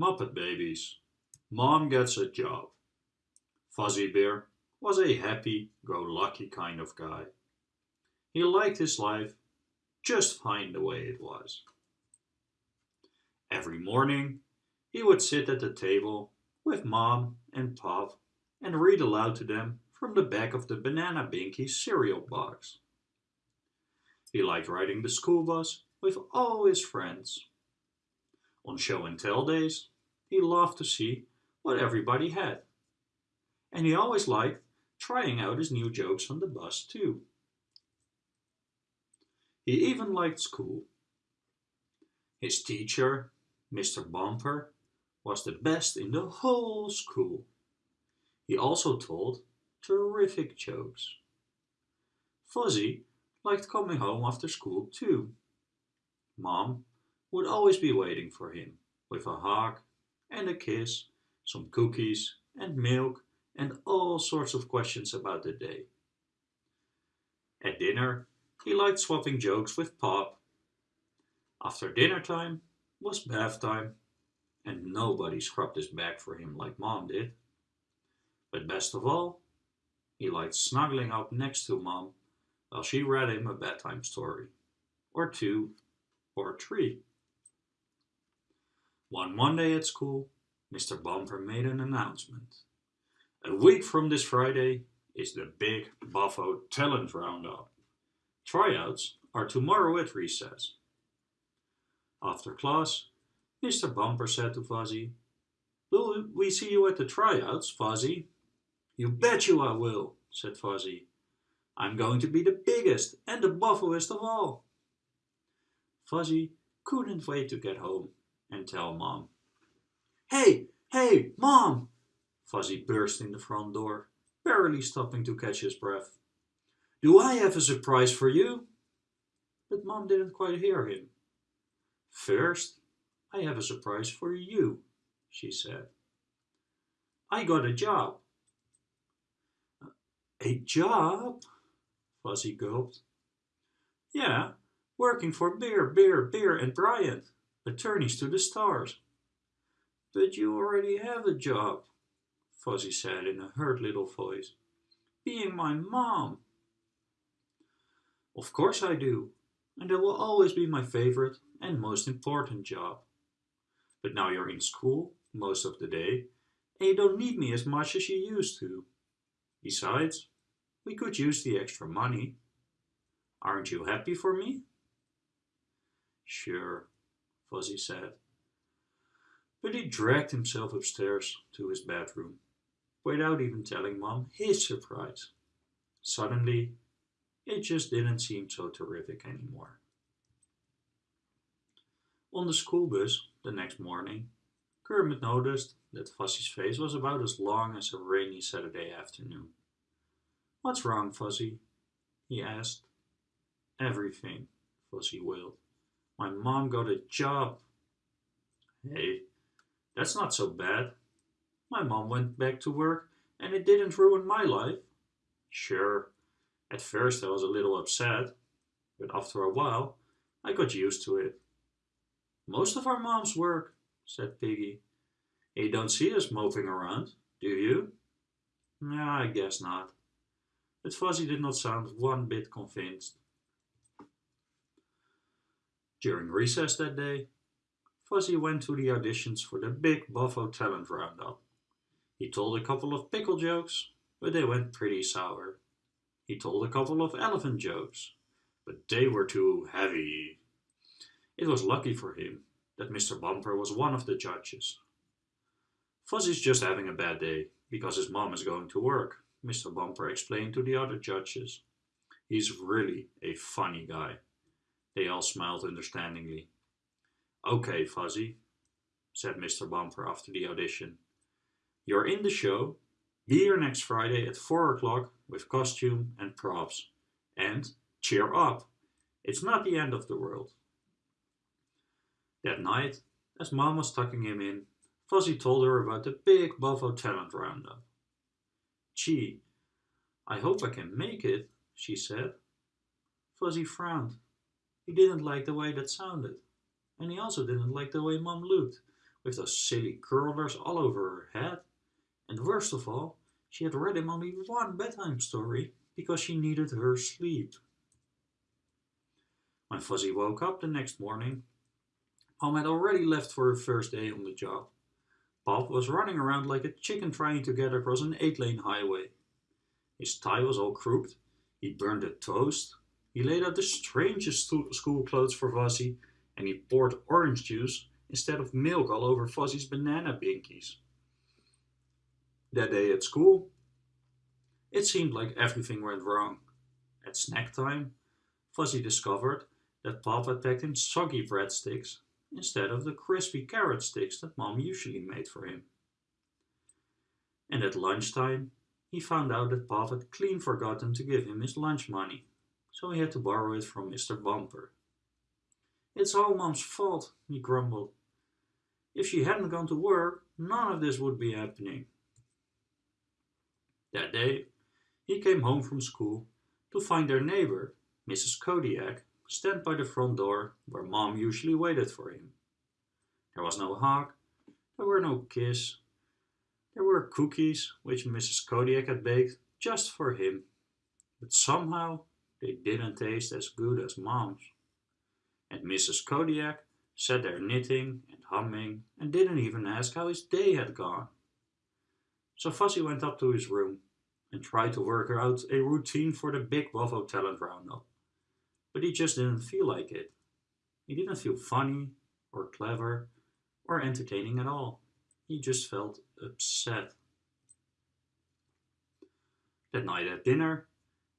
Muppet Babies. Mom gets a job. Fozzie Bear was a happy-go-lucky kind of guy. He liked his life just fine the way it was. Every morning he would sit at the table with Mom and Pop and read aloud to them from the back of the Banana Binky cereal box. He liked riding the school bus with all his friends. On show and tell days, he loved to see what everybody had. And he always liked trying out his new jokes on the bus too. He even liked school. His teacher, Mr. Bumper, was the best in the whole school. He also told terrific jokes. Fozzie liked coming home after school too. Mom would always be waiting for him with a hug and a kiss, some cookies and milk and all sorts of questions about the day. At dinner, he liked swapping jokes with Pop. After dinner time was bath time, and nobody scrubbed his back for him like Mom did. But best of all, he liked snuggling up next to Mom while she read him a bedtime story, or two, or three. One Monday at school, Mr. Bumper made an announcement. A week from this Friday is the big Buffo Talent Roundup. Tryouts are tomorrow at recess. After class, Mr. Bumper said to Fozzie, Will we see you at the tryouts, Fozzie? You bet you I will, said Fozzie. I'm going to be the biggest and the buffoest of all. Fozzie couldn't wait to get home and tell Mom. Hey, hey, Mom! Fozzie burst in the front door, barely stopping to catch his breath. Do I have a surprise for you? But Mom didn't quite hear him. First, I have a surprise for you, she said. I got a job. A job? Fozzie gulped. Yeah, working for Bear, Bear, Bear and Bryant, attorneys to the stars. But you already have a job, Fozzie said in a hurt little voice. Being my mom. Of course I do, and it will always be my favorite and most important job. But now you're in school most of the day, and you don't need me as much as you used to. Besides, we could use the extra money. Aren't you happy for me? Sure, Fozzie said. But he dragged himself upstairs to his bedroom without even telling Mom his surprise. Suddenly, it just didn't seem so terrific anymore. On the school bus the next morning, Kermit noticed that Fozzie's face was about as long as a rainy Saturday afternoon. What's wrong, Fozzie? he asked. Everything, Fozzie wailed. My mom got a job. Hey, that's not so bad, my mom went back to work and it didn't ruin my life. Sure, at first I was a little upset, but after a while I got used to it. Most of our moms work, said Piggy. You don't see us moping around, do you? Yeah, I guess not. But Fozzie did not sound one bit convinced. During recess that day, Fozzie went to the auditions for the big Buffo Talent Roundup. He told a couple of pickle jokes, but they went pretty sour. He told a couple of elephant jokes, but they were too heavy. It was lucky for him that Mr. Bumper was one of the judges. Fozzie's just having a bad day because his mom is going to work, Mr. Bumper explained to the other judges. He's really a funny guy. They all smiled understandingly. Okay, Fozzie, said Mr. Bumper after the audition. You're in the show. Be here next Friday at 4 o'clock with costume and props. And cheer up. It's not the end of the world. That night, as Mom was tucking him in, Fozzie told her about the big Buffo Talent Roundup. Gee, I hope I can make it, she said. Fozzie frowned. He didn't like the way that sounded. And he also didn't like the way Mom looked with those silly curlers all over her head. And worst of all, she had read him only one bedtime story because she needed her sleep. When Fozzie woke up the next morning, Mom had already left for her first day on the job. Pop was running around like a chicken trying to get across an eight-lane highway. His tie was all crooked, he burned a toast, he laid out the strangest school clothes for Fozzie, and he poured orange juice instead of milk all over Fozzie's banana binkies. That day at school, it seemed like everything went wrong. At snack time, Fozzie discovered that Pop had packed him soggy breadsticks instead of the crispy carrot sticks that Mom usually made for him. And at lunchtime, he found out that Pop had clean forgotten to give him his lunch money, so he had to borrow it from Mr. Bumper. It's all Mom's fault, he grumbled. If she hadn't gone to work, none of this would be happening. That day, he came home from school to find their neighbor, Mrs. Kodiak, stand by the front door where Mom usually waited for him. There was no hug, there were no kiss. There were cookies which Mrs. Kodiak had baked just for him, but somehow they didn't taste as good as Mom's. And Mrs. Kodiak sat there knitting and humming and didn't even ask how his day had gone. So Fozzie went up to his room and tried to work out a routine for the Big Buffo Talent Roundup. But he just didn't feel like it. He didn't feel funny or clever or entertaining at all. He just felt upset. That night at dinner,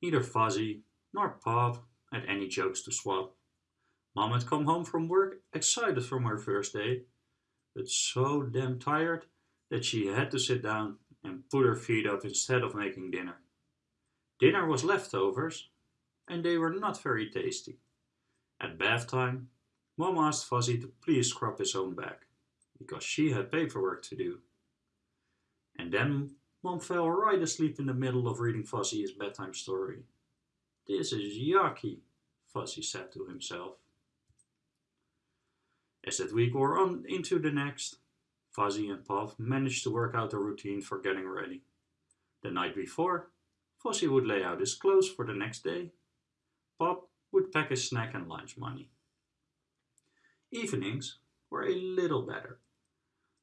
neither Fozzie nor Pop had any jokes to swap. Mom had come home from work excited from her first day, but so damn tired that she had to sit down and put her feet up instead of making dinner. Dinner was leftovers, and they were not very tasty. At bath time, Mom asked Fozzie to please scrub his own back, because she had paperwork to do. And then Mom fell right asleep in the middle of reading Fozzie his bedtime story. This is yucky, Fozzie said to himself. As that week wore on into the next, Fozzie and Pop managed to work out a routine for getting ready. The night before, Fozzie would lay out his clothes for the next day. Pop would pack his snack and lunch money. Evenings were a little better.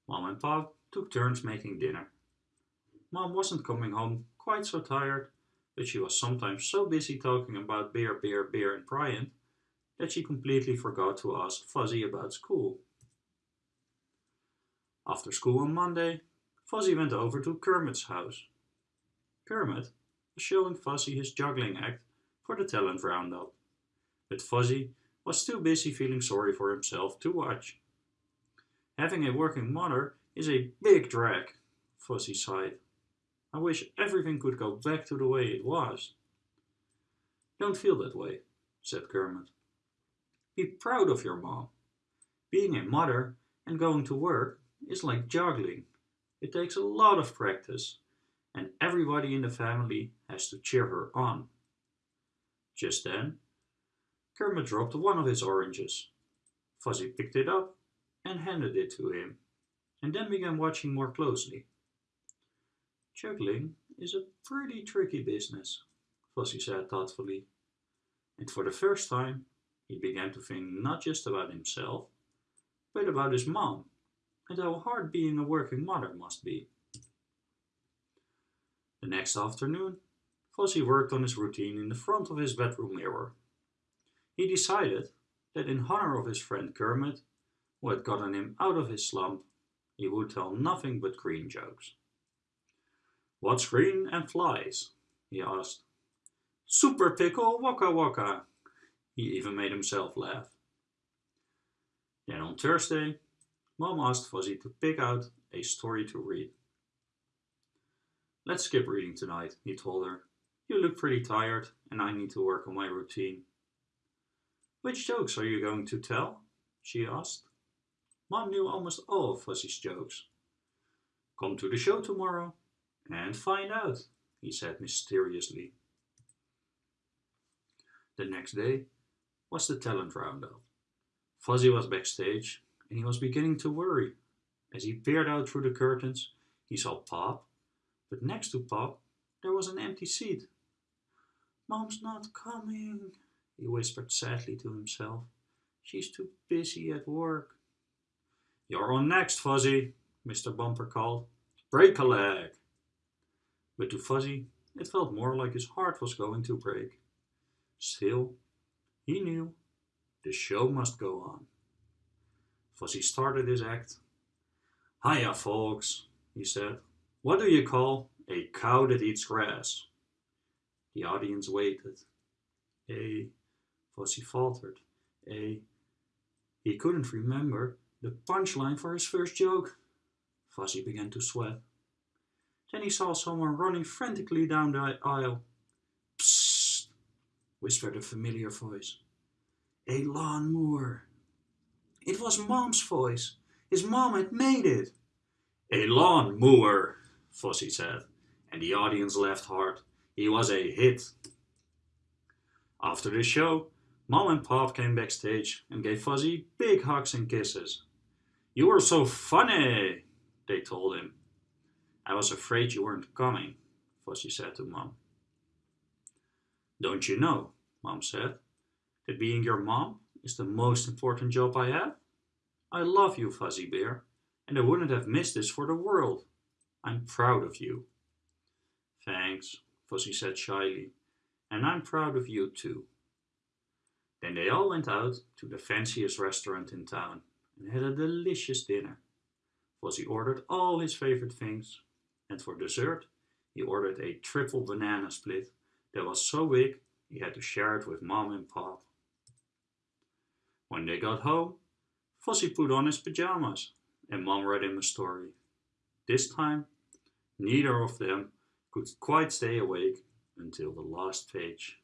Mom and Pop took turns making dinner. Mom wasn't coming home quite so tired, but she was sometimes so busy talking about beer, beer, beer and Bryant that she completely forgot to ask Fozzie about school. After school on Monday, Fozzie went over to Kermit's house. Kermit was showing Fozzie his juggling act for the talent roundup, but Fozzie was too busy feeling sorry for himself to watch. Having a working mother is a big drag, Fozzie sighed. I wish everything could go back to the way it was. Don't feel that way, said Kermit. Be proud of your mom. Being a mother and going to work is like juggling. It takes a lot of practice and everybody in the family has to cheer her on. Just then, Kermit dropped one of his oranges. Fozzie picked it up and handed it to him, and then began watching more closely. Juggling is a pretty tricky business, Fozzie said thoughtfully, and for the first time he began to think not just about himself, but about his mom and how hard being a working mother must be. The next afternoon, Fuzzy worked on his routine in the front of his bedroom mirror. He decided that in honor of his friend Kermit, who had gotten him out of his slump, he would tell nothing but green jokes. What's green and flies? he asked. Super pickle waka waka. He even made himself laugh. Then on Thursday, Mom asked Fozzie to pick out a story to read. Let's skip reading tonight, he told her. You look pretty tired and I need to work on my routine. Which jokes are you going to tell? she asked. Mom knew almost all of Fozzie's jokes. Come to the show tomorrow and find out, he said mysteriously. The next day was the talent roundup. Fozzie was backstage and he was beginning to worry. As he peered out through the curtains, he saw Pop, but next to Pop there was an empty seat. Mom's not coming, he whispered sadly to himself. She's too busy at work. You're on next, Fozzie, Mr. Bumper called. Break a leg. But to Fozzie, it felt more like his heart was going to break. Still, he knew the show must go on. Fozzie started his act. Hiya, folks, he said. What do you call a cow that eats grass? The audience waited. A, Fozzie faltered. A, he couldn't remember the punchline for his first joke. Fozzie began to sweat. Then he saw someone running frantically down the aisle. Psst, whispered a familiar voice. A lawnmower. It was Mom's voice. His mom had made it. A lawnmower, Fozzie said, and the audience laughed hard. He was a hit. After the show, Mom and Pop came backstage and gave Fozzie big hugs and kisses. You were so funny, they told him. I was afraid you weren't coming, Fozzie said to Mom. Don't you know, Mom said, that being your mom is the most important job I have? I love you, Fozzie Bear, and I wouldn't have missed this for the world. I'm proud of you. Thanks, Fozzie said shyly, and I'm proud of you too. Then they all went out to the fanciest restaurant in town and had a delicious dinner. Fuzzy ordered all his favorite things, and for dessert he ordered a triple banana split that was so big he had to share it with Mom and Pop. When they got home, Fozzie put on his pajamas and Mom read him a story. This time, neither of them could quite stay awake until the last page.